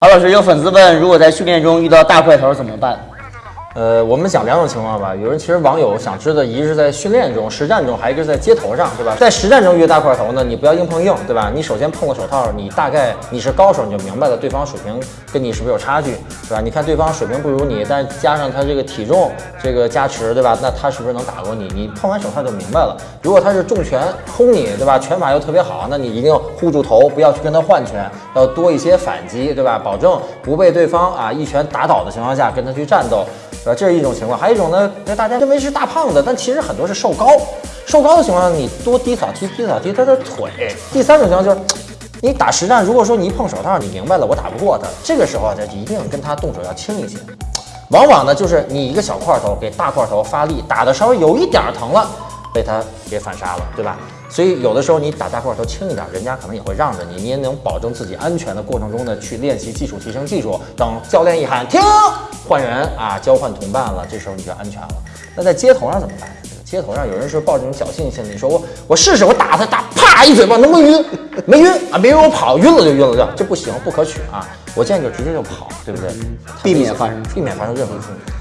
郝老师，有粉丝问，如果在训练中遇到大块头怎么办？呃，我们讲两种情况吧。有人其实网友想知道，一个是在训练中、实战中，还有一个是在街头上，对吧？在实战中遇大块头呢，你不要硬碰硬，对吧？你首先碰个手套，你大概你是高手，你就明白了对方水平跟你是不是有差距，对吧？你看对方水平不如你，但加上他这个体重这个加持，对吧？那他是不是能打过你？你碰完手套就明白了。如果他是重拳轰你，对吧？拳法又特别好，那你一定要护住头，不要去跟他换拳，要多一些反击，对吧？保证不被对方啊一拳打倒的情况下跟他去战斗。对吧？这是一种情况，还有一种呢，那大家认为是大胖子，但其实很多是瘦高。瘦高的情况下，你多低扫踢，低扫踢他的腿。第三种情况就是，你打实战，如果说你一碰手套，你明白了我打不过他，这个时候啊，就一定跟他动手要轻一些。往往呢，就是你一个小块头给大块头发力，打的稍微有一点疼了，被他给反杀了，对吧？所以有的时候你打大块头轻一点，人家可能也会让着你，你也能保证自己安全的过程中呢去练习技术，提升技术。等教练一喊停，换人啊，交换同伴了，这时候你就安全了。那在街头上怎么办？街头上有人是抱这种侥幸心理，说我我试试，我打他打，啪一嘴巴能不能晕？没晕啊，没晕我跑，晕了就晕了，就这不行，不可取啊！我建议就直接就跑，对不对？避免发生避免发生任何冲突。